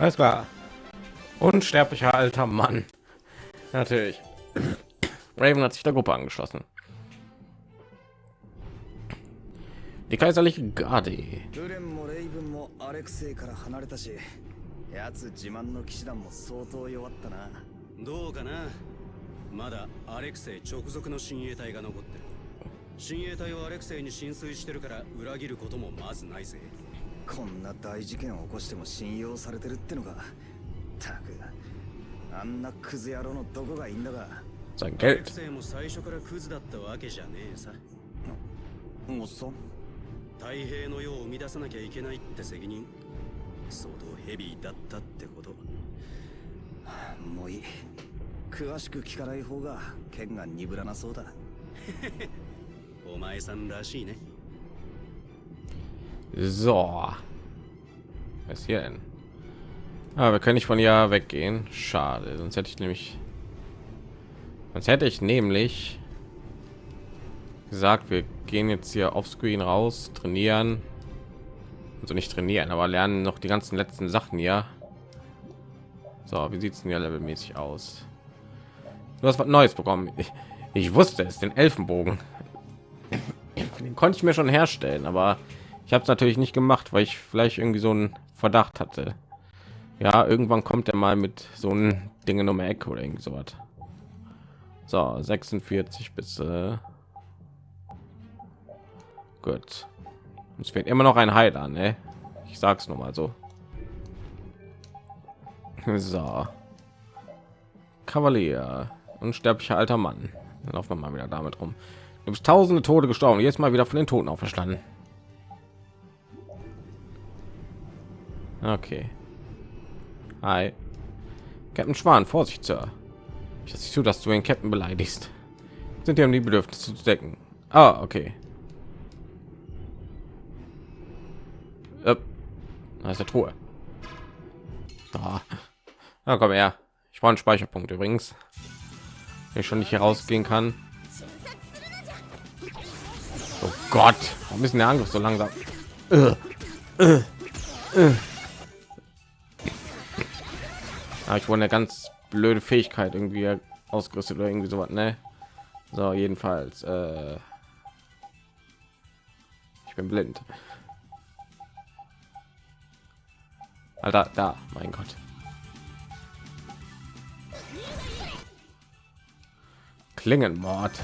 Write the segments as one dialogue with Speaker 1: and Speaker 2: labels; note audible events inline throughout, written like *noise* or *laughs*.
Speaker 1: Alles klar. Unsterblicher alter Mann. Natürlich. Raven hat sich der Gruppe angeschlossen. Die kaiserliche Garde.
Speaker 2: ブレンもレイブンもアレクセイから離れたし奴自慢の騎士団も相当弱ったな
Speaker 3: どうかなまだアレクセイ直属の親衛隊が残ってる親衛隊はアレクセイに浸水してるから裏切ることもまずないぜ
Speaker 2: こんな大事件を起こしても信用されてるってのがたくあんなクズ野郎のどこがいいんだが。
Speaker 1: Sein
Speaker 3: アレ
Speaker 1: Geld.
Speaker 3: クセイも最初からクズだったわけじゃねえさ。
Speaker 2: おっさん。
Speaker 3: 太平の世を生み出さなきゃいけないって責任。相当ヘビーだったってこと。
Speaker 2: もういい。詳しく聞かない方が剣が鈍らなそうだ。*laughs*
Speaker 3: お前さんらしいね
Speaker 1: So. Was hier denn? Ah, wir können nicht von ihr weggehen. Schade, sonst hätte ich nämlich... Sonst hätte ich nämlich gesagt, wir gehen jetzt hier auf Screen raus, trainieren. Also nicht trainieren, aber lernen noch die ganzen letzten Sachen hier. So, wie sieht es denn hier levelmäßig aus? Du hast was Neues bekommen. Ich, ich wusste es, den Elfenbogen. Den konnte ich mir schon herstellen, aber ich habe es natürlich nicht gemacht, weil ich vielleicht irgendwie so einen Verdacht hatte. Ja, irgendwann kommt er mal mit so einem Dinge um die Ecke oder irgendwie so was. So, 46 bis äh gut. Es fehlt immer noch ein Heiler, ne? Ich sag's nur mal so. So. Kavalier, unsterblicher alter Mann. Dann laufen wir mal wieder damit rum. Du bist tausende Tode gestorben, jetzt mal wieder von den Toten auferstanden. Okay. Hi. Captain Schwan, Vorsicht, Sir. Ich lasse zu, dass du den Captain beleidigst. Sind dir um die Bedürfnisse zu decken. Ah, okay. Äh, Da ist der Truhe. Ah. Na komm her. Ich brauche einen Speicherpunkt übrigens. Wenn ich schon nicht hier rausgehen kann. Oh Gott, warum ist der Angriff so langsam? Äh, äh, äh. Ah, ich wurde eine ganz blöde Fähigkeit irgendwie ausgerüstet oder irgendwie sowas, ne? So, jedenfalls. Äh ich bin blind. Alter, da, mein Gott. Klingenmord.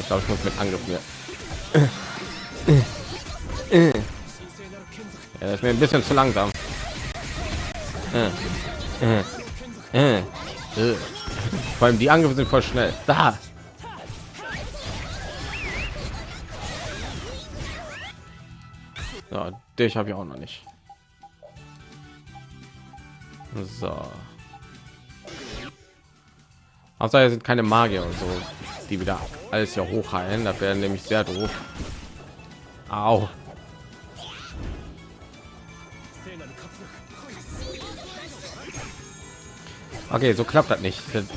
Speaker 1: Ich glaube, ich muss mit Angriff mir. Ja, das ist mir ein bisschen zu langsam. Vor allem die Angriffe sind voll schnell. Da. So, dich habe ich auch noch nicht. So. Außer sind keine Magier und so, die wieder alles hier hochheilen. Das wäre nämlich sehr doof. Au. Okay, so klappt das nicht. Ist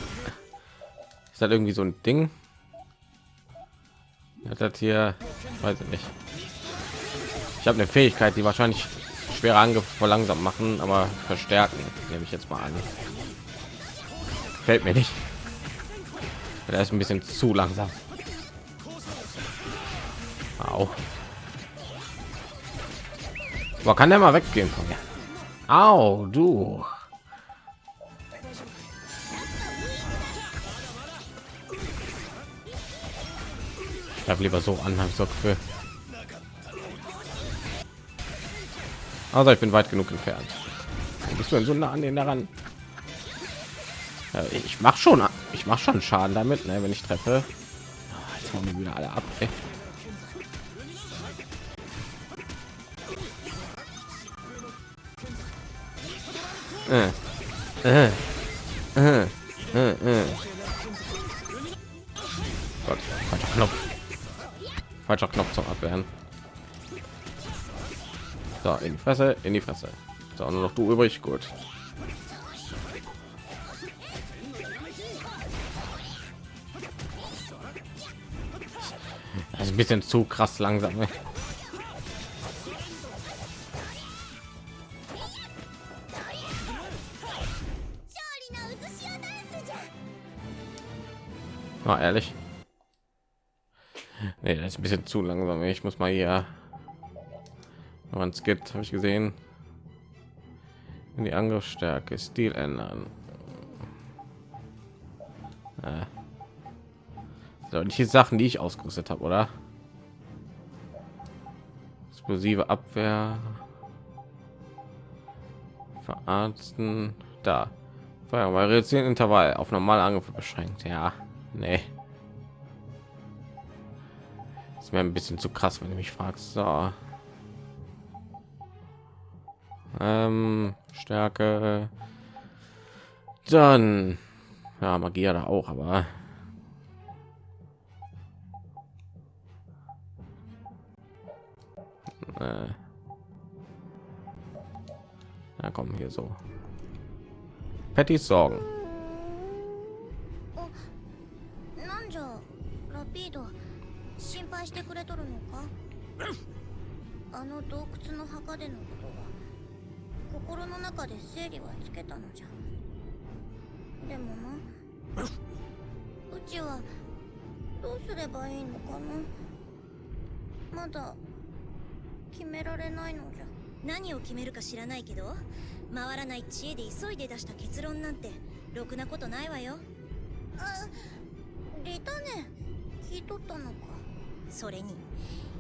Speaker 1: das irgendwie so ein Ding? Hat das hier, weiß ich nicht. Ich habe eine Fähigkeit, die wahrscheinlich schwere Angriffe verlangsamt machen, aber verstärken, nehme ich jetzt mal an. Fällt mir nicht. Der ist ein bisschen zu langsam. Au. Aber kann der mal weggehen von mir? Au, du. Habe lieber so an, habe ich so Gefühl. Also ich bin weit genug entfernt. Bist du denn so nah an den daran? Ja, ich mache schon, ich mache schon Schaden damit, ne, wenn ich treffe. Ah, Jetzt hauen wir wieder alle ab. Ey. Äh. Äh. Äh. Äh. Fresse, in die Fresse. So, nur noch du übrig, gut. Also ein bisschen zu krass langsam. Ne? Na ehrlich. Nee, das ist ein bisschen zu langsam. Ich muss mal hier man es gibt, habe ich gesehen. Die Angriffsstärke, Stil ändern. Äh. So, die Sachen, die ich ausgerüstet habe, oder? Explosive Abwehr. Verarzten. Da. Feuer, weil reduzieren Intervall auf normale Angriffe beschränkt. Ja, nee. Ist mir ein bisschen zu krass, wenn du mich fragst. So. Ähm, Stärke. Dann ja, Magie da auch, aber äh. ja, kommen hier so. Pattys Sorgen.
Speaker 4: 心の中で整理はつけたのじゃ。でもな。うちはどうすればいいのかな。まだ決められないのじゃ。
Speaker 5: 何を決めるか知らないけど回らない知恵で急いで出した結論なんてろくなことないわよ。
Speaker 4: あリタネ聞いとったのか。
Speaker 5: それに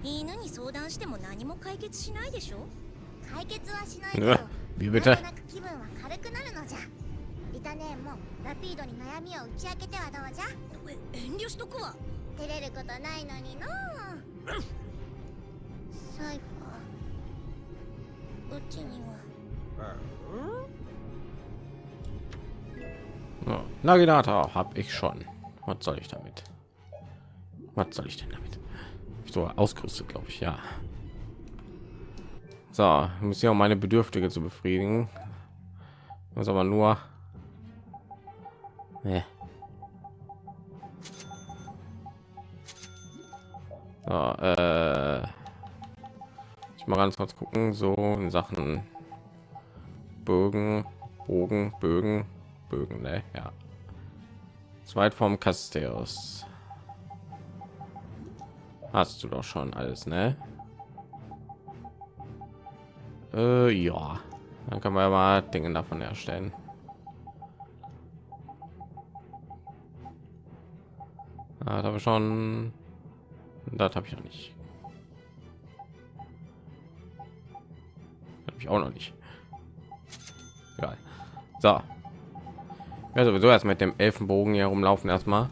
Speaker 5: 犬に相談しても何も解決しないでしょ。
Speaker 4: 解決はしないけど *laughs* Wie bitte?
Speaker 1: Oh, Naginata habe ich schon. Was soll ich damit? Was soll ich denn damit? So ausgerüstet, glaube ich, ja. So, muss ja um meine Bedürftige zu befriedigen. Muss aber nur. Nee. So, äh, ich mal ganz kurz gucken, so in Sachen Bögen, Bogen, Bögen, Bögen, ne? Ja. Zweit vom Casteus. Hast du doch schon alles, ne? Äh, ja. Dann kann man ja mal Dinge davon erstellen. Ah, da habe ich schon. Das habe ich noch nicht. Habe ich auch noch nicht. Egal. So. Ja, sowieso erst mit dem Elfenbogen hier rumlaufen erstmal.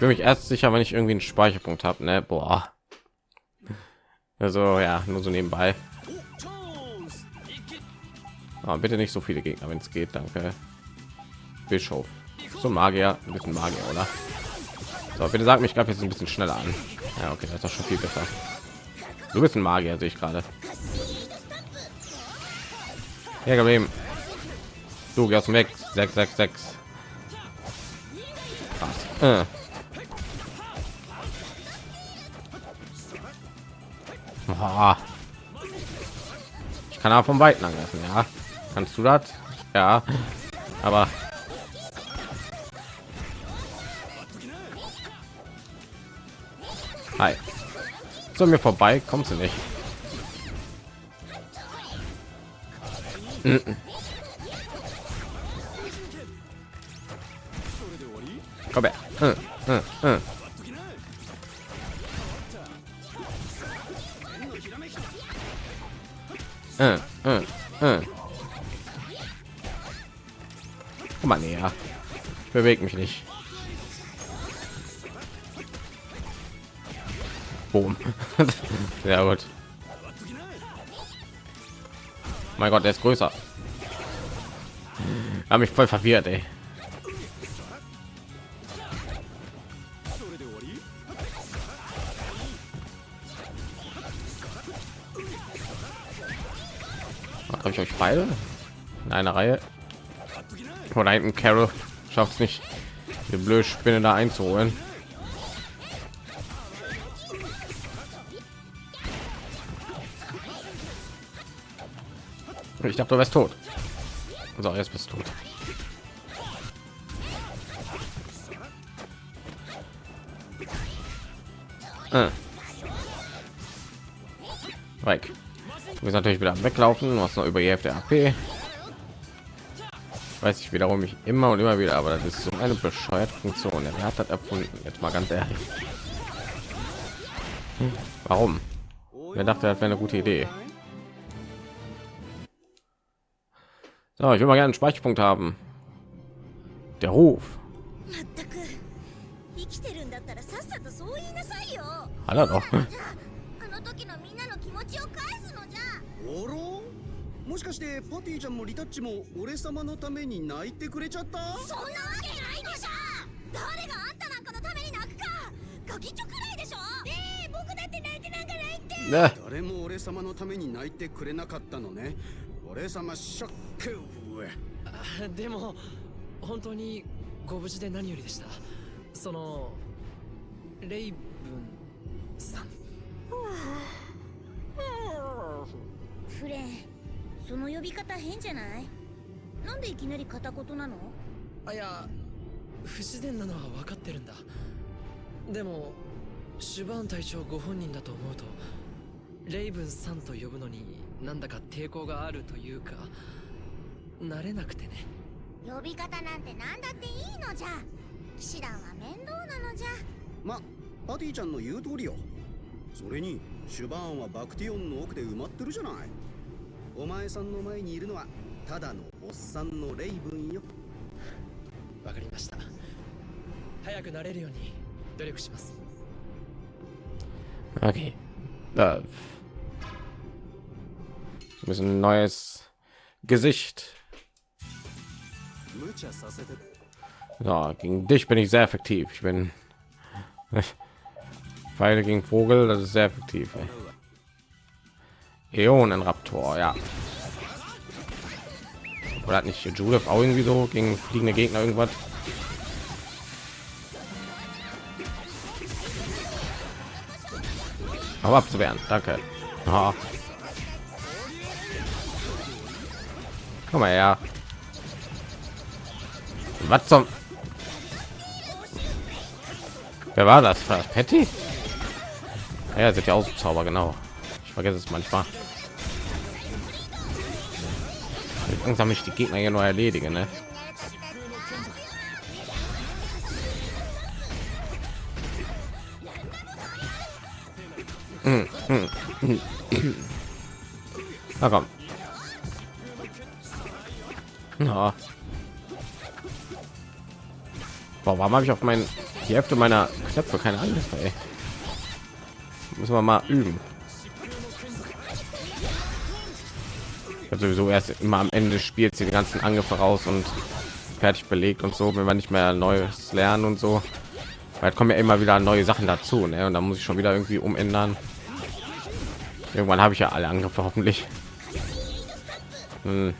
Speaker 1: Fühle mich erst sicher, wenn ich irgendwie einen Speicherpunkt habe, ne? Boah. Also ja, nur so nebenbei. Aber bitte nicht so viele Gegner, wenn es geht, danke. Bischof. So Magier, ein bisschen Magier, oder? So, bitte sag mich, glaube jetzt ein bisschen schneller an. Ja, okay, das ist doch schon viel besser. Du bist ein Magier, sehe ich gerade. Ja, geblieben. Du gehst weg. 666. Krass. Äh. Boah. Ich kann aber vom Weiten angreifen, ja. Kannst du das? Ja. Aber Hi. So mir vorbei kommst du nicht. Komm her. Äh, äh, äh. Äh, äh. Komm mal näher. Beweg mich nicht. Boom. *laughs* ja gut. Mein Gott, der ist größer. Habe mich voll verwirrt, ey. Beide in einer Reihe? Oder hinten Carol schafft es nicht, die blöde Spinne da einzuholen. Ich dachte, du wärst tot. So, jetzt bist du tot. Äh. Weg. Du bist natürlich wieder weglaufen, hast noch über die Hälfte AP. Weiß ich wiederum mich immer und immer wieder, aber das ist so eine bescheuerte Funktion. Er hat das erfunden. Jetzt mal ganz ehrlich. Hm, warum? Wer dachte, das wäre eine gute Idee? So, ich will mal gerne einen Speicherpunkt haben. Der Ruf.
Speaker 5: まっ
Speaker 3: もしかしてパティちゃんもリタッチも俺様のために泣いてくれちゃった？
Speaker 5: そんなわけないでしょ。誰があんたなんかのために泣くか。ガキチョくらいでしょ。ええ僕だって泣いてなんかないって.
Speaker 3: 誰も俺様のために泣いてくれなかったのね。俺様ショック
Speaker 6: あでも本当にご無事で何よりでした。そのレイブンさん。
Speaker 4: フレンその呼び方変じゃない？なんでいきなり片言なの？
Speaker 6: あいや不自然なのは分かってるんだ。でもシュバーン隊長ご本人だと思うとレイブンさんと呼ぶのになんだか抵抗があるというか慣れなくてね。
Speaker 4: 呼び方なんてなんだっていいのじゃ。騎士団は面倒なのじゃ。
Speaker 3: まパティちゃんの言う通りよ。それにシュバーンはバクティオンの奥で埋まってるじゃないお前さんの前にいるのはただのおっさんのレイブンよ
Speaker 6: わかりました早くなれるように努力します
Speaker 1: Okay. Da. Müssen ein neues Gesicht.
Speaker 3: 無茶させて
Speaker 1: So, gegen dich bin ich sehr effektiv. Ich bin Pfeile gegen Vogel, das ist sehr effektiv. ey. Äonenraptor, ja. Oder hat nicht Judith auch irgendwie so gegen fliegende Gegner irgendwas? Aber abzuwehren, danke. Ah. Komm mal her. Was zum? Wer war das? War das Patty? Ja, sind ja auch Zauber, genau. Vergesse es manchmal. Langsam mich die Gegner hier nur erledigen, ne? Hm, hm, hm. Na komm. Ja. Boah, warum habe ich auf meinen die Hälfte meiner Knöpfe keine Angriffe? Ey? Müssen wir mal üben. Ich sowieso erst immer am Ende des Spiels die ganzen Angriffe raus und fertig belegt und so, wenn wir nicht mehr Neues lernen und so. Weil kommen ja immer wieder neue Sachen dazu, ne? Und dann muss ich schon wieder irgendwie umändern. Irgendwann habe ich ja alle Angriffe hoffentlich. Hm.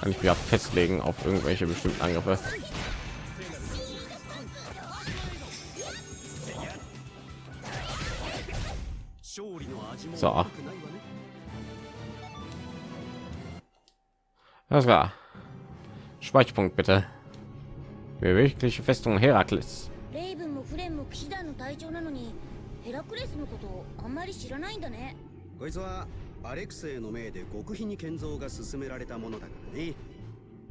Speaker 1: Kann ich auch festlegen auf irgendwelche bestimmten Angriffe.
Speaker 3: 勝利の味も
Speaker 1: さあ
Speaker 3: 悪くないわね
Speaker 1: Alles klar. Speicherpunkt bitte. Bewegliche Festung Herakles.
Speaker 4: レイブンもフレンも騎士団の隊長なのにヘラクレスのことをあんまり知らないんだね
Speaker 3: こいつはアレクセイの命で極秘に建造が進められたものだからね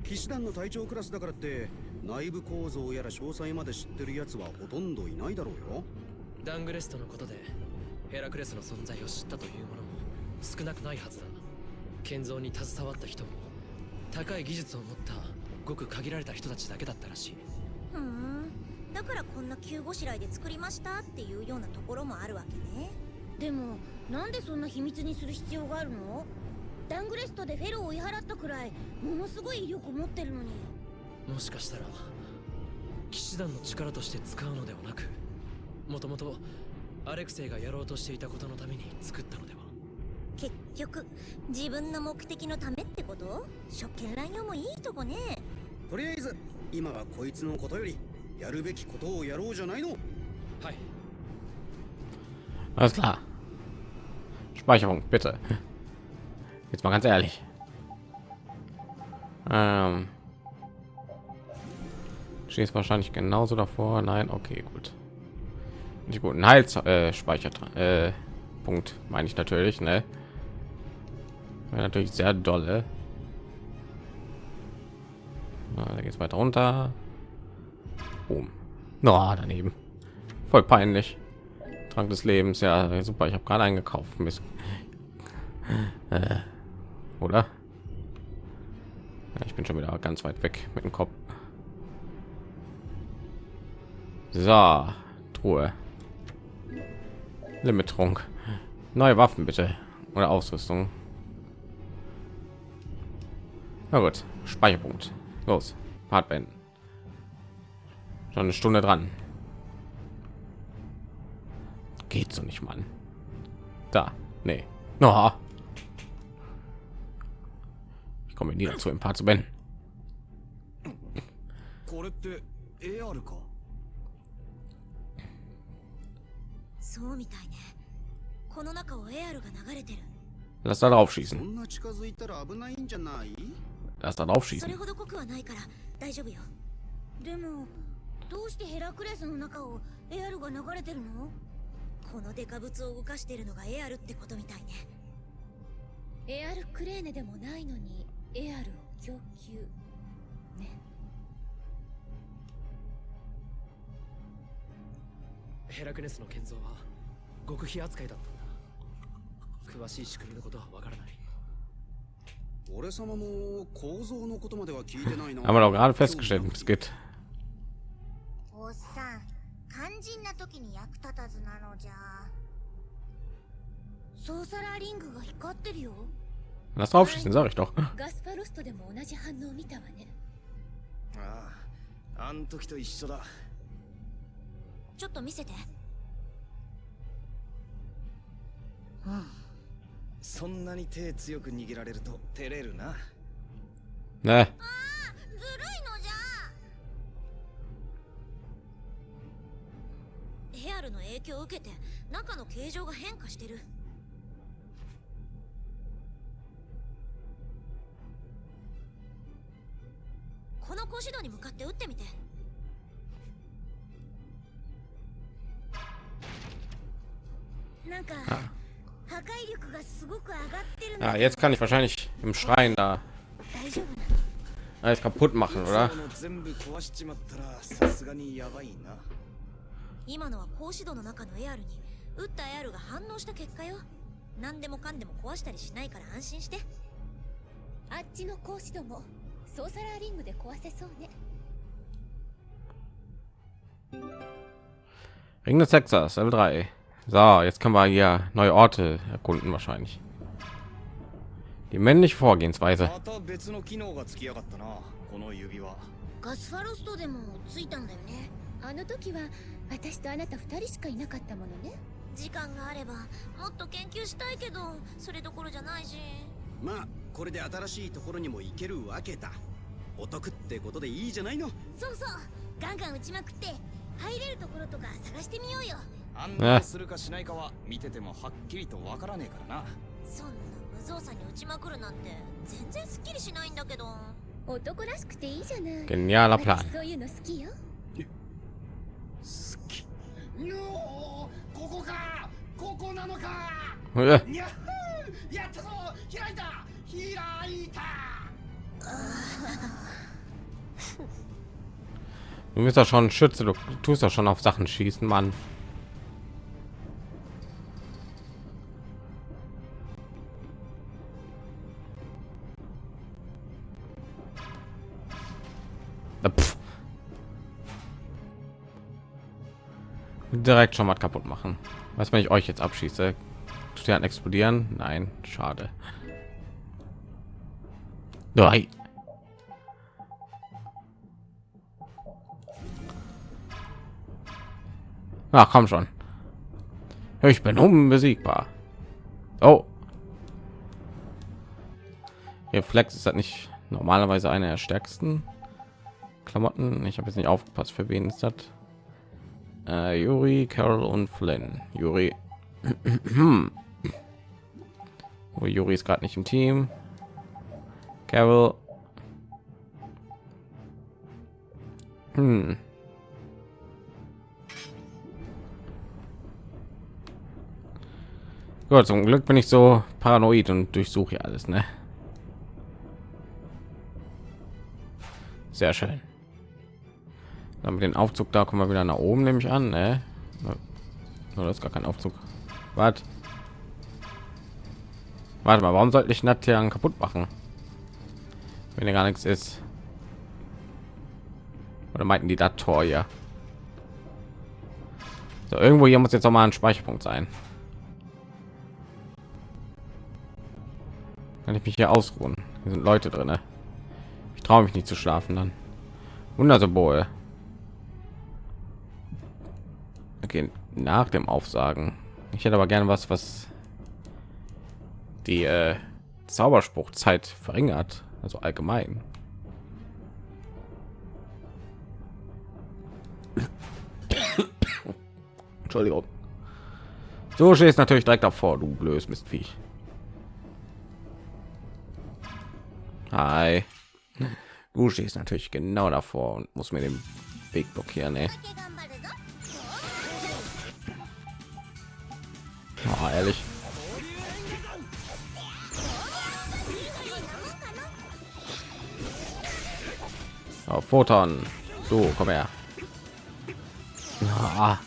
Speaker 3: 騎士団の隊長クラスだからって内部構造やら詳細まで知ってるやつはほとんどいないだろうよ
Speaker 6: ダングレストのことでヘラクレスの存在を知ったというものも少なくないはずだ建造に携わった人も高い技術を持ったごく限られた人たちだけだったらしい。
Speaker 5: ふん。だからこんな急ごしらえで作りましたっていうようなところもあるわけね。
Speaker 4: でもなんでそんな秘密にする必要があるの？ダングレストでフェロを追い払ったくらいものすごい威力持ってるのに。
Speaker 6: もしかしたら騎士団の力として使うのではなくもともとアレクセイがやろうとしていたことのために作ったのでは？
Speaker 5: 結局自分の目的のためってこと職権乱用もいいとこね
Speaker 3: とりあえず今はこいつのことよりやるべきことをやろうじゃないの
Speaker 6: はい
Speaker 1: Alles klar. Speicherung bitte. Jetzt mal ganz ehrlich. Ähm, stehst wahrscheinlich genauso davor. Nein, okay, gut. Nicht gut. Ein Heils äh, Speicher äh, Punkt meine ich natürlich, ne? Wäre natürlich sehr dolle. Na, da geht's weiter runter. Boom. Na, daneben. Voll peinlich. Trank des Lebens, ja super. Ich habe gerade eingekauft. Mist. Äh, oder? Ja, ich bin schon wieder ganz weit weg mit dem Kopf. So, Truhe. Limit-Trunk. Neue Waffen bitte. Oder Ausrüstung. Na gut, Speicherpunkt. Los, Part beenden. Schon eine Stunde dran. Geht so nicht, Mann. Da, nee. No. Ich komme nie dazu, im Part zu beenden. Lass da drauf schießen.
Speaker 3: んな近づいたら危ないんじゃない
Speaker 1: Lass da drauf
Speaker 5: それ
Speaker 1: schießen.
Speaker 5: ほど濃くはないから大丈夫よ。でもどうしてヘラクレスの中をエアルが流れてるの？このデカ物を動かしてるのがエアルってことみたいね。エアルクレーネでもないのにエアルを供給。ね。
Speaker 6: ヘラクネスの建造は極秘扱いだったんだ。詳しい仕組みのことはわからない
Speaker 1: Haben wir doch gerade festgestellt, es geht.
Speaker 4: おっさん肝心な時に役立たずなのじゃ。
Speaker 5: ソーサラーリングが光ってるよ。
Speaker 1: Lass drauf schießen, sag ich doch.
Speaker 5: ガスパロストでも同じ反応を見たわね。
Speaker 2: あああん時と一緒だ。
Speaker 5: ちょっと見せて
Speaker 2: そんなに手強く握られると照れるな。
Speaker 1: Ne,
Speaker 4: ずるいのじゃ。
Speaker 5: エアルの影響を受けて中の形状が変化してる。この格子戸に向かって撃ってみて。なんか 破壊力がすごく上がってるんだ
Speaker 1: ah, jetzt kann ich wahrscheinlich im Schrein da
Speaker 5: 大丈夫なの
Speaker 1: alles kaputt machen, oder?
Speaker 2: その全部壊しちまったらさすがにやばいな
Speaker 5: 今のは格子戸の中のエアルに撃ったエアルが反応した結果よ何でもかんでも壊したりしないから安心してあっちの格子戸もソーサラーリングで壊せそうね
Speaker 1: Ring des Hexers, Level 3. So, jetzt können wir hier neue Orte erkunden wahrscheinlich. Die männliche Vorgehensweise.
Speaker 2: また別の機能がつきやがったなこの指輪
Speaker 4: ガスファロストでもついたんだよね。
Speaker 5: あの時は私とあなた二人しかいなかったものね。時間があればもっと研究したいけどそれどころじゃないし。
Speaker 3: まあこれで新しいところにも行けるわけだ。お得ってことでいいじゃないの。
Speaker 5: そうそう。ガンガン撃ちまくって入れるところとか探してみようよ
Speaker 2: 案内するかしないかは見ててもはっきりとわからねえからな
Speaker 5: そんな無造作に撃ちまくるなんて全然すっきりしないんだけど。男らしくていいじゃない。
Speaker 1: Genialer Plan.
Speaker 5: そういうの好きよ。
Speaker 3: 好き。のここか。ここなのか。
Speaker 1: Äh,
Speaker 3: やったぞ。開いた。開いた。*laughs*
Speaker 1: Du bist doch schon Schütze, du tust doch schon auf Sachen schießen, Mann. Pff. Direkt schon mal kaputt machen. Was, wenn ich euch jetzt abschieße? Ihr explodieren? Nein, schade. Nein. Ach, komm schon. Ich bin unbesiegbar. Oh. Reflex ist das nicht normalerweise eine der stärksten Klamotten. Ich habe jetzt nicht aufgepasst, für wen ist das? Äh, Yuri, Carol und Flynn. Yuri. *clears throat* oh, Yuri ist gerade nicht im Team. Carol. Hm. Gut, zum Glück bin ich so paranoid und durchsuche alles, ne? Sehr schön. Dann mit den Aufzug da kommen wir wieder nach oben, nehme ich an, ne? Oder ist gar kein Aufzug. Was? Warte mal, warum sollte ich Natian kaputt machen? Wenn er gar nichts ist. Oder meinten die das Tor ja? So, irgendwo hier muss jetzt noch mal ein Speicherpunkt sein. Kann ich mich hier ausruhen? Hier sind Leute drin. Ich traue mich nicht zu schlafen dann. Wundersymbol. Okay, nach dem Aufsagen. Ich hätte aber gerne was, was die äh, Zauberspruchzeit verringert, also allgemein. Entschuldigung. So stehst natürlich direkt davor, du blödes Mistviech. Hi. Du stehst natürlich genau davor und muss mir den Weg blockieren, ey. Oh, ehrlich. Oh, Photon. So, komm her. Ah.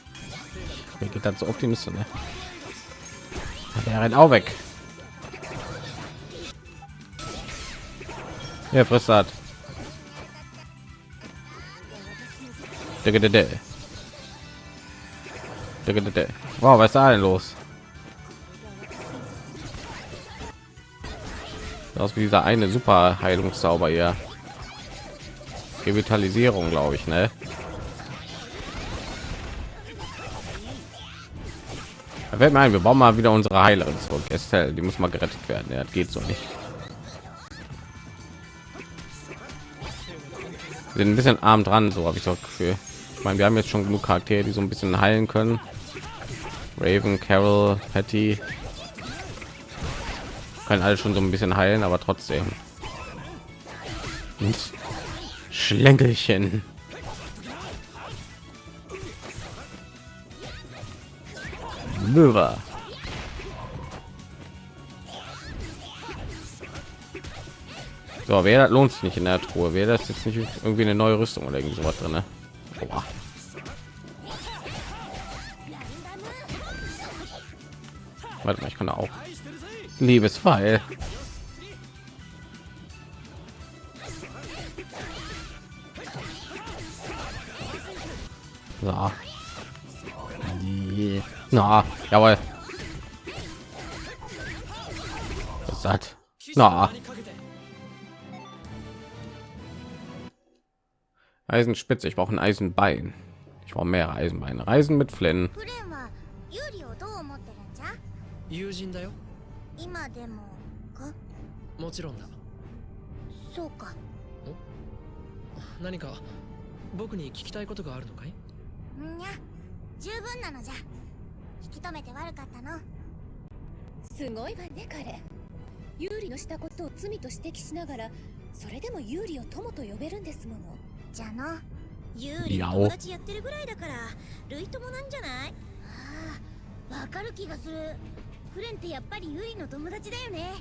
Speaker 1: Mir geht das so auf die Nüsse, ne? Der rennt auch weg. Ja, frisst hat. Wow, was ist da denn los? Aus wie dieser eine super heilungszauber hier. Revitalisierung glaube ich ne? Da mir ein wir bauen mal wieder unsere heilerin zurück Estelle, die muss mal gerettet werden. Ja, geht so nicht. Sind ein bisschen arm dran so habe ich so Gefühl. Ich meine wir haben jetzt schon genug charaktere die so ein bisschen heilen können. Raven carol patty kann alles schon so ein bisschen heilen, aber trotzdem. Und Schlängelchen. Möwer. So, wer lohnt sich nicht in der Truhe? Wäre das jetzt nicht irgendwie eine neue Rüstung oder irgendwie sowas drin? Ne? Warte mal, ich kann auch Liebesfall. So. Na, jawohl. Was hat? Na. Eisenspitze, ich brauche ein Eisenbein. Ich brauche mehr Eisenbeine. Reisen mit Flynn.
Speaker 4: 今でもか？
Speaker 6: もちろんだ。
Speaker 4: そうか。
Speaker 6: 何か僕に聞きたいことがあるのかい？
Speaker 4: んにゃ十分なのじゃ。引き止めて悪かったの。
Speaker 7: すごいわね彼。ユーリのしたことを罪と指摘しながらそれでもユーリを友と呼べるんですもの。
Speaker 4: じゃの。
Speaker 5: ユーリ友達やってるぐらいだから類友なんじゃない？ああわかる気がするフレンってやっぱりユリの友達だよね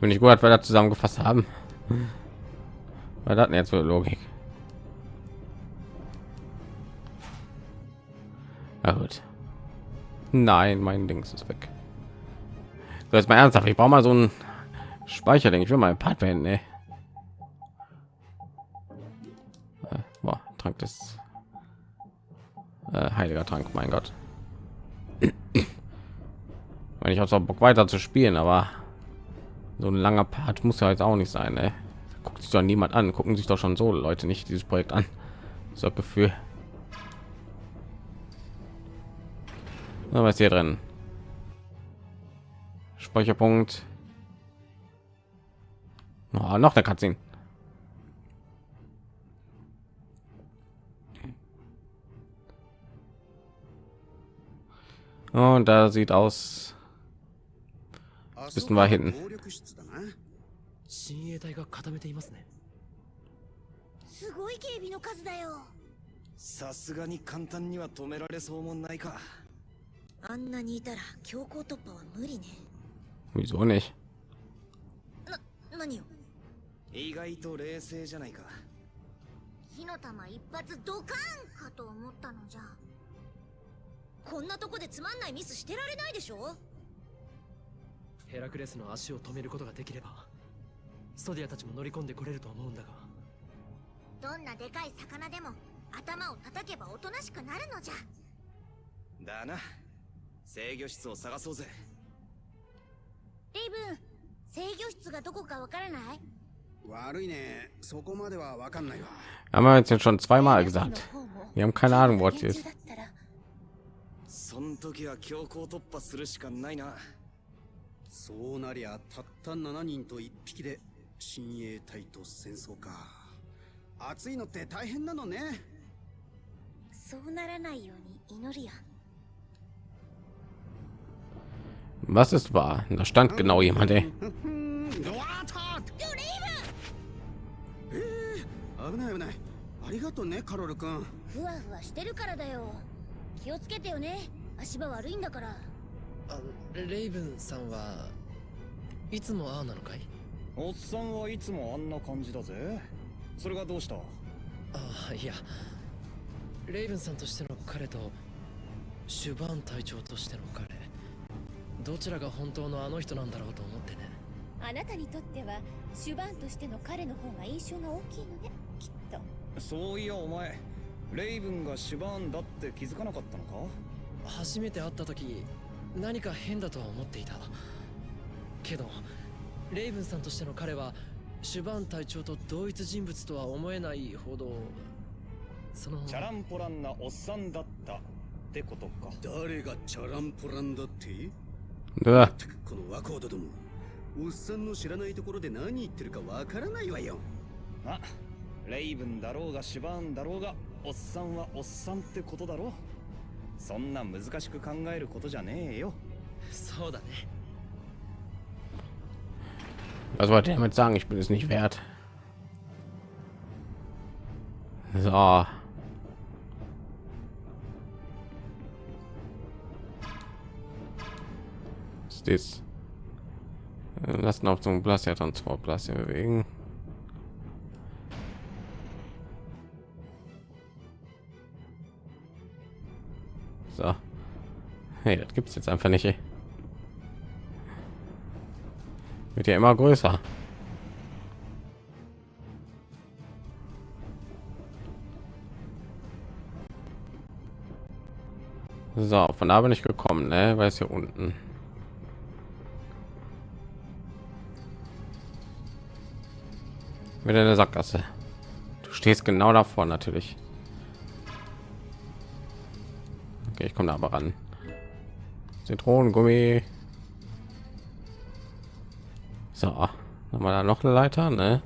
Speaker 1: Bin ich gut, dass wir da zusammengefasst haben. Weil hatten jetzt so Logik. Na gut. Nein, mein Dings ist weg. So, jetzt mal ernsthaft. Ich brauche mal so ein Speicherling. Ich will mal ein Part beenden. Ey. Äh, boah, Trank des äh, heiliger Trank. Mein Gott. Wenn ich auch Bock weiter zu spielen, aber so ein langer Part muss ja jetzt auch nicht sein. Ey. Guckt sich doch niemand an. Gucken sich doch schon so Leute nicht dieses Projekt an. So Gefühl. was hier drin? Speicherpunkt. Oh, noch eine Cutscene.
Speaker 5: 行突破は無理ね
Speaker 1: Wieso nicht?
Speaker 5: な何よ
Speaker 2: 意外と冷静じゃないか
Speaker 4: 火の玉一発ドカーンかと思ったのじゃ
Speaker 5: こんなとこでつまんないミスしてられないでしょ？
Speaker 6: ヘラクレスの足を止めることができればストディアたちも乗り込んでこれると思うんだが。
Speaker 4: どんなでかい魚でも頭を叩けばおとなしくなるのじゃ。
Speaker 2: だな。制御室を探そうぜ。
Speaker 4: レイブン制御室がどこかわからない？
Speaker 3: 悪いね。そこまではわかんないわ。
Speaker 1: Haben wir jetzt schon zweimal gesagt. Wir haben keine Ahnung, wo es ist.
Speaker 2: そん時は強行突破するしかないな。
Speaker 3: そうなりゃたった7人と1匹で親衛隊と戦争か。暑いのって大変なのね。
Speaker 4: そうならないように祈るよ。
Speaker 1: Was ist wahr? Da stand genau jemand, ey. *laughs*
Speaker 3: 危ない危ない。ありがとうねカロル君。
Speaker 4: ふわふわしてるからだよ気をつけてよね。足場悪いんだから。
Speaker 6: あレイブンさんはいつもああなのかい？
Speaker 2: おっさんはいつもあんな感じだぜ。それがどうした？
Speaker 6: ああいや。レイブンさんとしての彼とシュバーン隊長としての彼。どちらが本当のあの人なんだろうと思ってね。
Speaker 7: あなたにとってはシュバーンとしての彼の方が印象が大きいのね。きっと。
Speaker 2: そういやお前レイブンがシュバーンだって気づかなかったのか？
Speaker 6: 初めて会った時何か変だとは思っていた。けどレイブンさんとしての彼はシュバーン隊長と同一人物とは思えないほどその
Speaker 2: チャランポランなおっさんだったってことか。
Speaker 3: 誰がチャランポランだって
Speaker 1: ？Uah,
Speaker 3: この若人ども。おっさんの知らないところで何言ってるかわからないわよ。
Speaker 2: あレイブンだろうがシュバーンだろうがおっさんはおっさんってことだろそんな難しく考えることじゃねえよ
Speaker 6: そうだね
Speaker 1: was wollte ich damit sagen? Ich bin es nicht wert. So. Was ist das? Äh, Lassen auf zum Plastia Transport Plastia bewegen. So. Hey, das gibt's jetzt einfach nicht. Ey. Wird ja immer größer. So, von da bin ich gekommen, ne? Weil es hier unten. Wieder eine Sackgasse. Du stehst genau davor natürlich. Ich komme da aber ran. Zitronengummi. So, haben wir da noch eine Leiter, ne?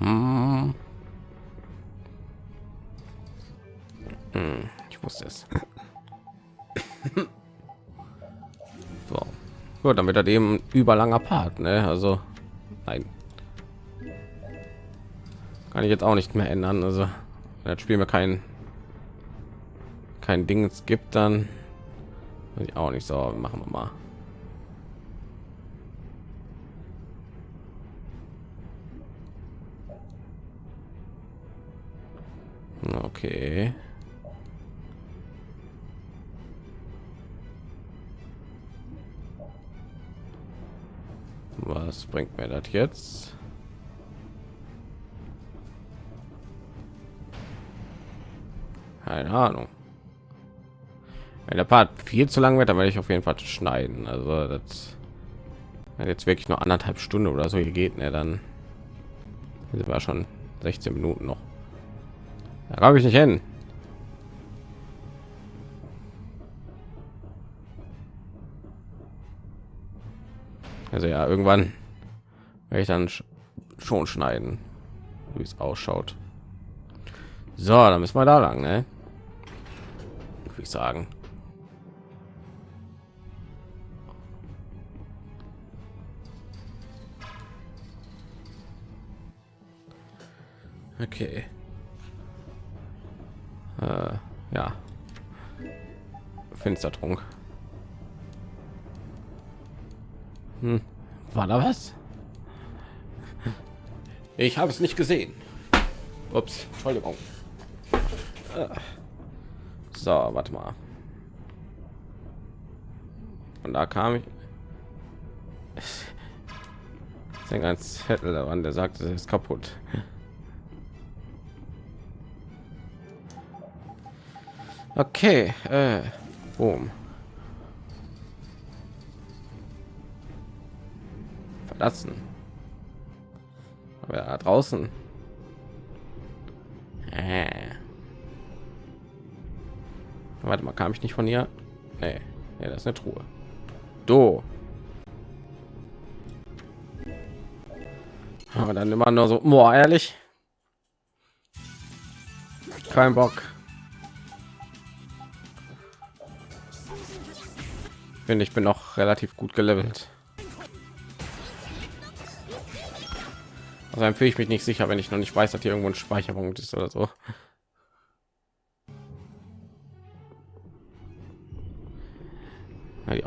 Speaker 1: Hm. Hm, ich wusste es. so. Gut, dann wird das eben überlanger Part, ne? Also, nein. Kann ich jetzt auch nicht mehr ändern. Also, das Spiel mir kein kein Ding es gibt, dann ich auch nicht so. Machen wir mal. Okay. Was bringt mir das jetzt? Keine Ahnung. Wenn der Part viel zu lang wird, dann werde ich auf jeden Fall schneiden. Also das jetzt wirklich nur anderthalb Stunden oder so hier geht, ne, dann sind wir schon 16 Minuten noch. Da glaube ich nicht hin. Also ja, irgendwann werde ich dann sch- schon schneiden, wie es ausschaut. So, dann müssen wir da lang, ne? würde ich sagen. Okay. Äh, ja. Finstertrunk. Hm. War da was? Ich habe es nicht gesehen. Ups, Entschuldigung. Äh. So, warte mal. Und da kam ich. ist ein Zettel daran, der sagt, es ist kaputt. Okay, äh, boom. Verlassen. Aber da draußen. Warte mal, kam ich nicht von hier? Nee, nee das ist eine Truhe. Do. Aber dann immer nur so, boah, ehrlich. Kein Bock. Finde ich bin noch relativ gut gelevelt. Also dann fühle ich mich nicht sicher, wenn ich noch nicht weiß, dass hier irgendwo ein Speicherpunkt ist oder so.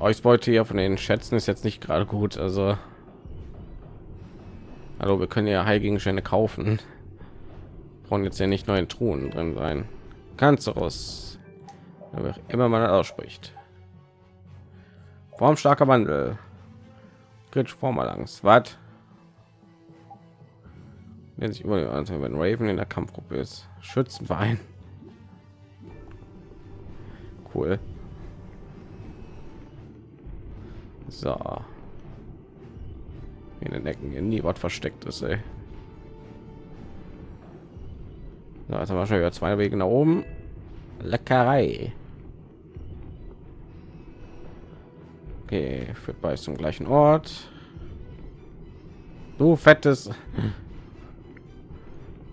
Speaker 1: Ausbeute hier von den Schätzen ist jetzt nicht gerade gut. Also, hallo, wir können ja Heilgegenstände kaufen. Brauchen jetzt ja nicht neue Truhen drin sein. Du aus, immer man ausspricht. Formstarker Wandel. Grid Formalangs. Was? Wenn sich über also wenn Raven in der Kampfgruppe ist. Schützenverein. Cool. So. In den Ecken in nie was versteckt ist, ey. So, jetzt haben schon wieder zwei Wege nach oben. Leckerei. Okay, führt bei zum gleichen Ort. Du fettes,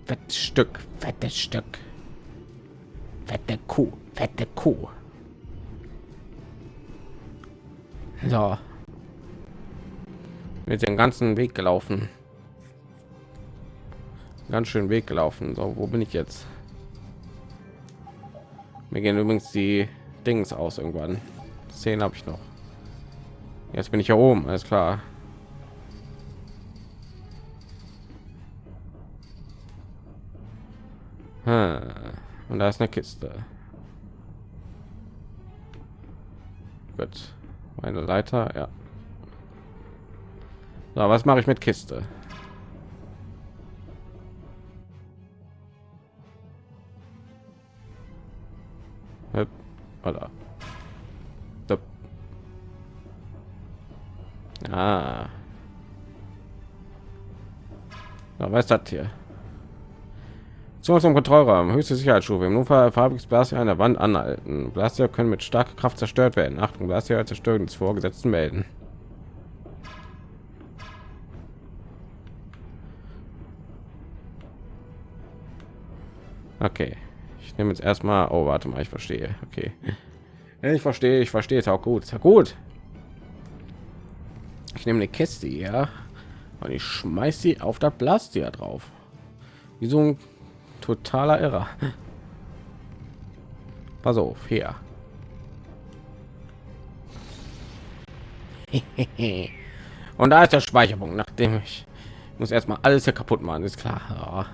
Speaker 1: fettes Stück, fettes Stück, fette Kuh, fette Kuh. So, mit den ganzen Weg gelaufen. Ganz schön Weg gelaufen. So, wo bin ich jetzt? Mir gehen übrigens die Dings aus irgendwann. Zehn habe ich noch. Jetzt bin ich hier oben, alles klar. Und da ist eine Kiste. Gut. Meine Leiter, ja. So, was mache ich mit Kiste? Oder? Ah. Ja, was ist das hier? Zu zum Kontrollraum, höchste Sicherheitsstufe. Im Notfall farbiges Blaster an der Wand anhalten. Blaster können mit starker Kraft zerstört werden. Achtung, Blaster Zerstörung des Vorgesetzten melden. Okay, ich nehme jetzt erstmal. Oh, warte mal, ich verstehe. Okay, ich verstehe, ich verstehe es auch gut. Gut ich nehme eine Kiste ja und ich schmeiß sie auf das Blastia drauf wie so ein totaler irrer pass auf her *laughs* und da ist der speicherpunkt nachdem ich muss erstmal alles hier kaputt machen ist klar ja.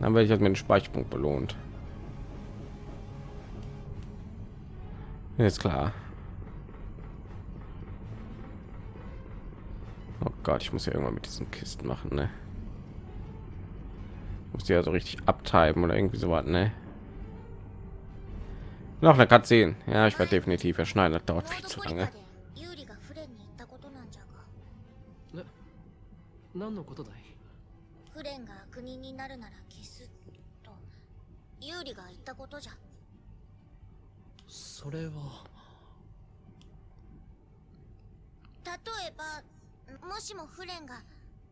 Speaker 1: dann werde ich jetzt mit dem speicherpunkt belohnt ist klar Oh Gott, ich muss ja irgendwann mit diesen Kisten machen, ne? Muss ja so richtig abtreiben oder irgendwie so was, ne? Noch eine Katze. Ja, ich werde definitiv erschneiden. Das dauert viel zu lange.
Speaker 6: 何のことだい
Speaker 4: フレンが国になるなら消すと ユーリが言ったことじゃ。
Speaker 6: それは。
Speaker 4: 例えばもしもフレンが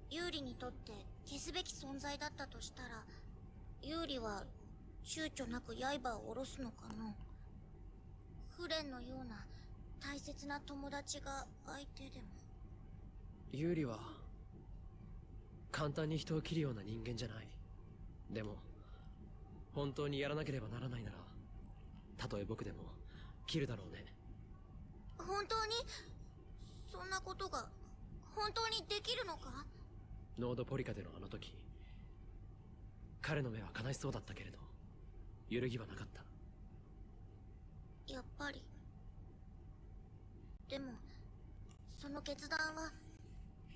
Speaker 4: ユーリにとって消すべき存在だったとしたらユーリは躊躇なく刃を下ろすのかなフレンのような大切な友達が相手でも。
Speaker 6: ユーリは簡単に人を切るような人間じゃない。でも本当にやらなければならないならたとえ僕でも切るだろうね。
Speaker 4: 本当に？そんなことが本当にできるのか？
Speaker 6: ノードポリカでのあの時彼の目は悲しそうだったけれど揺るぎはなかった。
Speaker 4: やっぱり。でもその決断は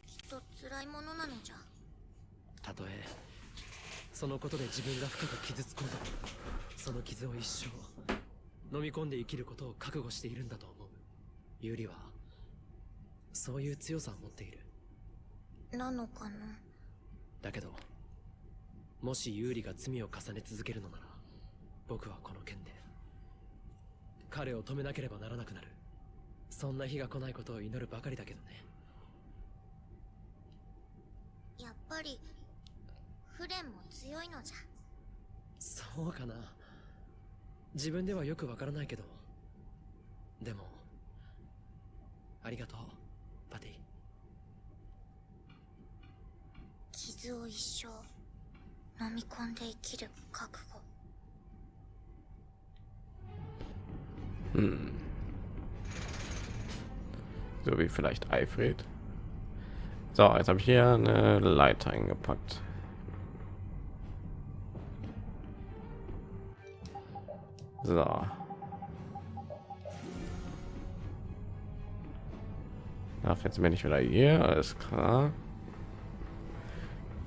Speaker 4: きっと辛いものなのじゃ。
Speaker 6: たとえそのことで自分が深く傷つこうと。その傷を一生飲み込んで生きることを覚悟しているんだと思う。ユリはそういう強さを持っている。
Speaker 4: なのかな？
Speaker 6: だけどもしユーリが罪を重ね続けるのなら僕はこの件で彼を止めなければならなくなる。そんな日が来ないことを祈るばかりだけどね。
Speaker 4: やっぱりフレンも強いのじゃ
Speaker 6: そうかな自分ではよくわからないけどでもありがとうパティ
Speaker 4: 傷を一生飲み込んで生きる覚悟
Speaker 1: Hm. So wie vielleicht Eifried. So, jetzt habe ich hier eine Leiter eingepackt. So. Ach, jetzt bin ich wieder hier, alles klar.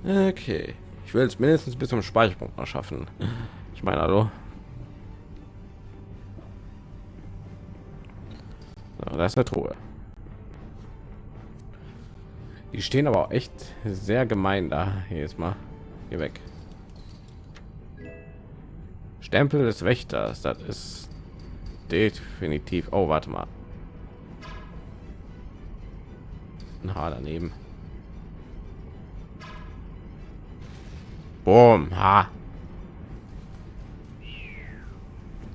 Speaker 1: Okay. Ich will es mindestens bis zum Speicherpunkt noch schaffen. Ich meine, hallo. So, da ist eine Truhe. Die stehen aber auch echt sehr gemein da. Hier ist mal hier weg. Stempel des Wächters. Das ist definitiv. Oh, warte mal. Ein Haar daneben. Boom, ha.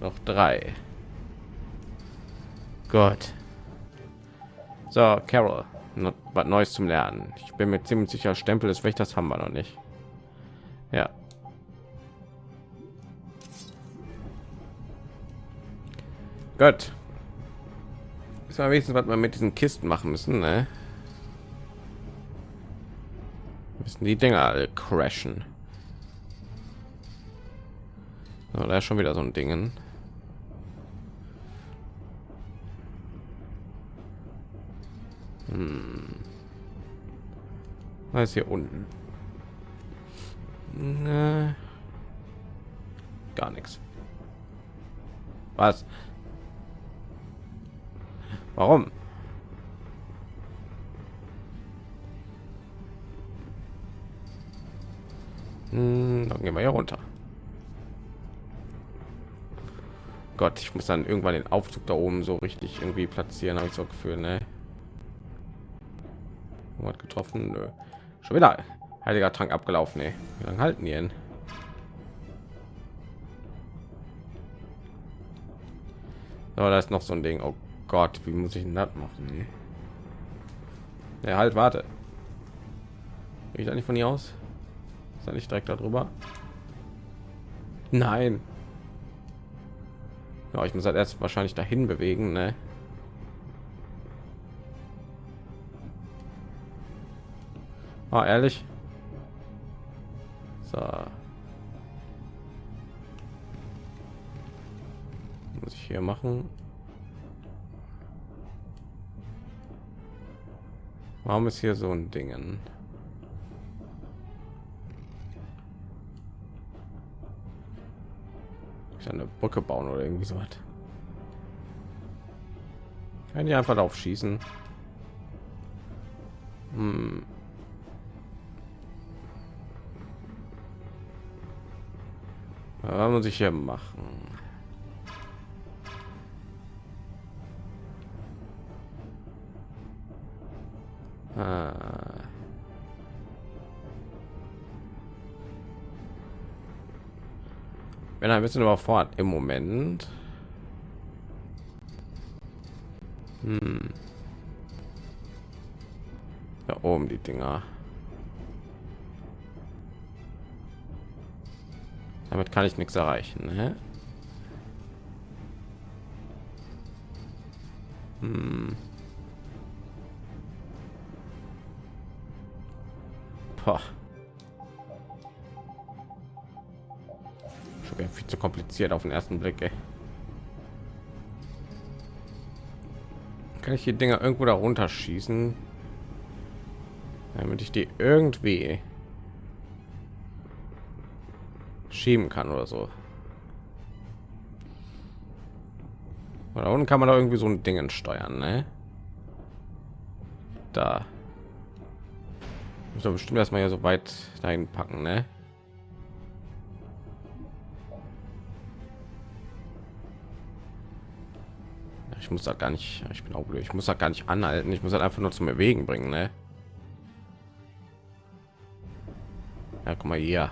Speaker 1: Noch drei. Gott. So, Carol, was Neues zum Lernen. Ich bin mir ziemlich sicher, Stempel des Wächters haben wir noch nicht. Ja. Gott. Ist mal wenigstens, was wir mit diesen Kisten machen müssen, ne? Müssen die Dinger alle crashen. So, da ist schon wieder so ein Dingen. Hm. Was ist hier unten? Ne. Gar nichts. Was? Warum? Hm, dann gehen wir hier runter. Gott, ich muss dann irgendwann den Aufzug da oben so richtig irgendwie platzieren, habe ich so Gefühl, ne? Irgendwas getroffen, Nö. schon wieder heiliger Trank abgelaufen, ey. Wie lange halten die denn? So, da ist noch so ein Ding. Oh Gott, wie muss ich denn das machen? Ja, halt, warte. Bin ich da nicht von hier aus? Ist da nicht direkt darüber? Nein. Ja, ich muss halt erst wahrscheinlich dahin bewegen, ne? Ah, ehrlich? So. Muss ich hier machen? Warum ist hier so ein Dingen? Ich eine Brücke bauen oder irgendwie so was. Kann die einfach drauf schießen? Hm. Was muss ich hier machen? Wenn ein bisschen überfordert im Moment. Hm. Da oben die Dinger. Damit kann ich nichts erreichen. Ne? Hm. Kompliziert auf den ersten Blick. Ey. Kann ich die Dinger irgendwo da runterschießen? Damit ich die irgendwie schieben kann oder so. Oder unten kann man da irgendwie so ein Dingen steuern, ne? Da. Doch bestimmt erstmal hier so weit dahin packen, ne? Ich muss da gar nicht, ich bin auch blöd, ich muss da gar nicht anhalten, ich muss halt einfach nur zum Bewegen bringen, ne? Ja, guck mal hier.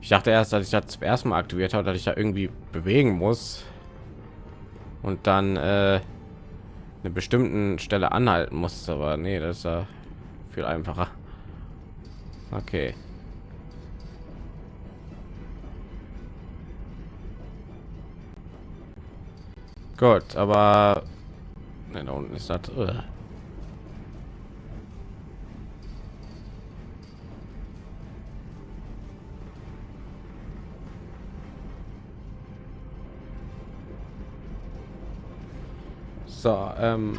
Speaker 1: Ich dachte erst, dass ich das zum ersten Mal aktiviert habe, dass ich da irgendwie bewegen muss und dann äh, eine bestimmten Stelle anhalten muss, aber nee, das ist ja viel einfacher. Okay. Gut, aber ne, da unten ist das. Uh. So, ähm,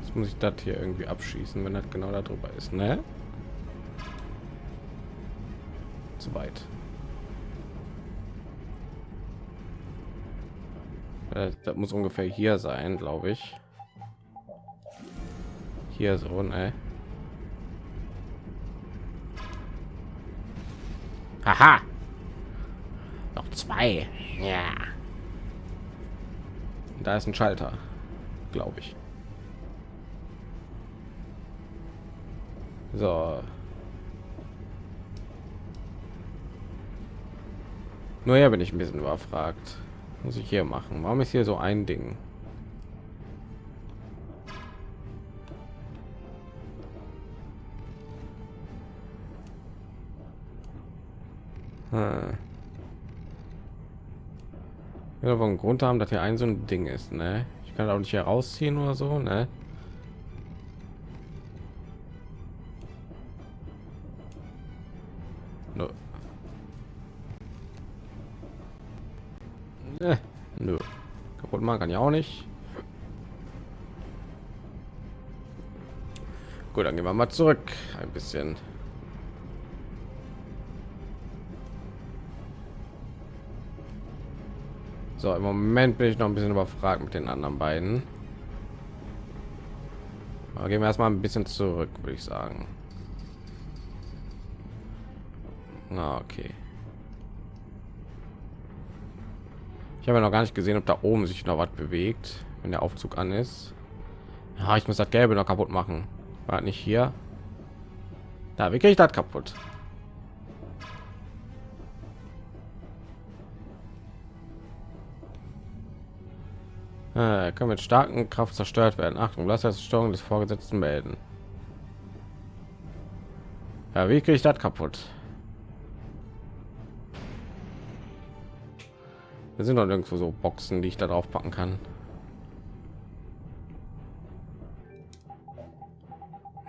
Speaker 1: jetzt muss ich das hier irgendwie abschießen, wenn das genau darüber ist, ne? Zu weit. Das muss ungefähr hier sein, glaube ich. Hier so, ne? Haha! Noch zwei. Ja. Da ist ein Schalter, glaube ich. So. Nur ja, bin ich ein bisschen überfragt. Muss ich hier machen? Warum ist hier so ein Ding? Hm. Ja, einen Grund haben, dass hier ein so ein Ding ist, ne? Ich kann auch nicht herausziehen oder so, ne? Machen kann ja auch nicht. Gut, dann gehen wir mal zurück ein bisschen. So, im Moment bin ich noch ein bisschen überfragt mit den anderen beiden. Aber gehen wir erstmal ein bisschen zurück, würde ich sagen. Na, okay. Ich habe ja noch gar nicht gesehen, ob da oben sich noch was bewegt, wenn der Aufzug an ist. Ja, ich muss das Gelbe noch kaputt machen. War nicht hier. Da, wie kriege ich das kaputt? Äh, kann mit starken Kraft zerstört werden. Achtung, lass das Steuerung des Vorgesetzten melden. Ja, wie kriege ich das kaputt? Wir sind doch irgendwo so Boxen, die ich da drauf packen kann.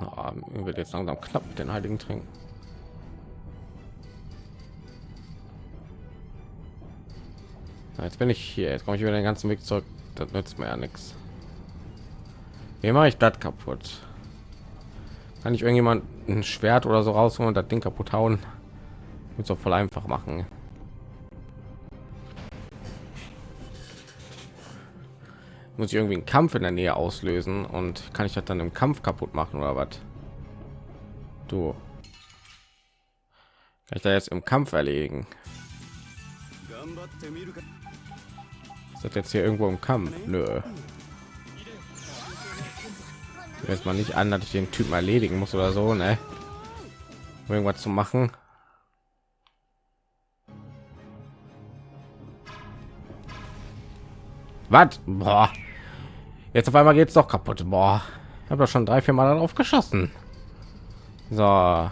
Speaker 1: Na, wird jetzt langsam knapp mit den heiligen Trinken. Jetzt bin ich hier. Jetzt komme ich wieder den ganzen Weg zurück das nützt mir ja nichts wie mache ich das kaputt kann ich irgendjemand ein schwert oder so rausholen und das ding kaputt hauen mit so voll einfach machen muss ich irgendwie einen kampf in der nähe auslösen und kann ich das dann im kampf kaputt machen oder was du kann ich da jetzt im kampf erlegen ist das jetzt hier irgendwo im Kampf? Nö. Jetzt mal nicht an, dass ich den Typen erledigen muss oder so, ne? Um irgendwas zu machen. Was? Boah. Jetzt auf einmal geht es doch kaputt. Boah. Ich habe schon drei, vier Mal darauf geschossen. So.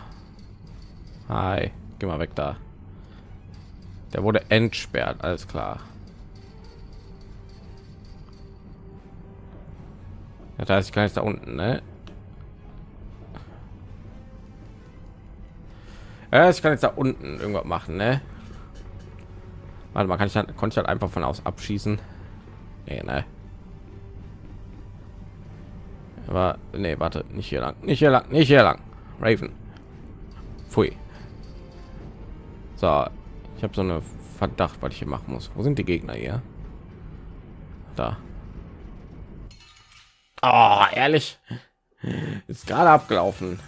Speaker 1: Hi, geh mal weg da. Der wurde entsperrt, alles klar. Das heißt, ich kann jetzt da unten, ne? Ja, ich kann jetzt da unten irgendwas machen, ne? Warte mal, kann ich dann, konnte ich halt einfach von aus abschießen? Nee, ne? Aber nee, warte, nicht hier lang, nicht hier lang, nicht hier lang. Raven. Pfui. So, ich habe so eine Verdacht, was ich hier machen muss. Wo sind die Gegner hier? Da. Oh, ehrlich. Ist gerade abgelaufen.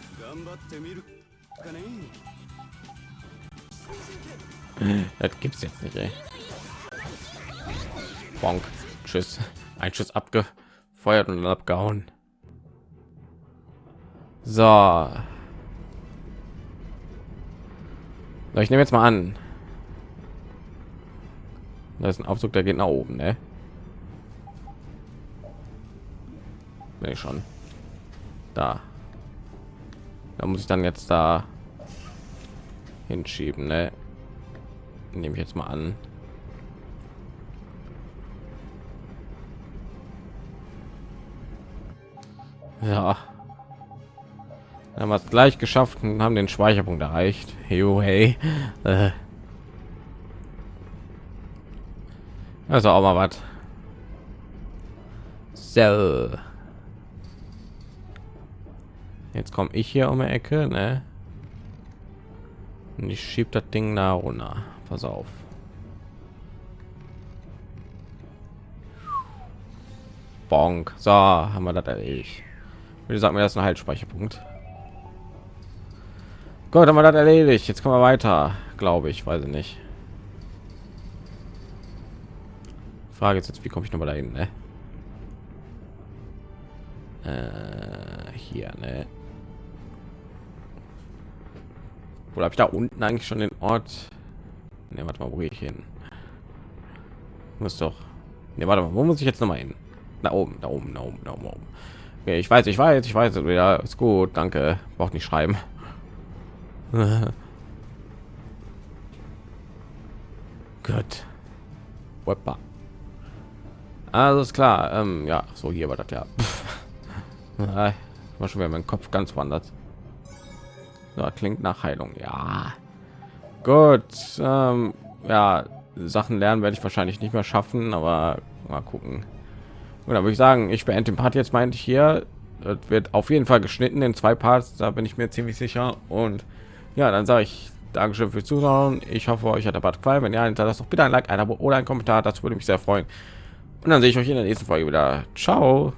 Speaker 1: Das gibt's jetzt nicht, ey. Bonk. Tschüss. Ein Schuss abgefeuert und abgehauen. So. Ich nehme jetzt mal an. Das ist ein Aufzug, der geht nach oben, ne? Ich schon. Da. Da muss ich dann jetzt da hinschieben, ne? Nehme ich jetzt mal an. Ja. Dann haben wir es gleich geschafft und haben den Speicherpunkt erreicht. Hey, hey. Äh. Also auch mal was. So. Jetzt komme ich hier um die Ecke, ne? Und ich schieb das Ding nach runter. Pass auf. Bonk. So, haben wir das erledigt. Wie gesagt, mir das ein Haltspeicherpunkt. Gott, haben wir das erledigt. Jetzt kommen wir weiter, glaube ich. Weiß ich nicht. Frage ist jetzt, wie komme ich noch mal dahin? Ne? Äh, hier, ne? Oder habe ich da unten eigentlich schon den Ort? Ne, warte mal, wo gehe ich hin? Muss doch. Ne, warte mal, wo muss ich jetzt noch mal hin? Da oben, da oben, da oben, da oben. Okay, ich weiß, ich weiß, ich weiß. Ja, ist gut, danke. Braucht nicht schreiben. *laughs* Gut. Weppa. Also ist klar. Ähm, ja, so hier war das ja. *laughs* war schon wieder mein Kopf ganz woanders. So, klingt nach Heilung. Ja. Gut. Ähm, ja, Sachen lernen werde ich wahrscheinlich nicht mehr schaffen, aber mal gucken. Und da würde ich sagen, ich beende den Part jetzt meinte ich hier. Das wird auf jeden Fall geschnitten in zwei Parts, da bin ich mir ziemlich sicher. Und ja, dann sage ich Dankeschön fürs Zuschauen. Ich hoffe, euch hat der Part gefallen. Wenn ja, hinterlasst doch bitte ein Like, ein Abo oder ein Kommentar. Das würde mich sehr freuen. Und dann sehe ich euch in der nächsten Folge wieder. Ciao.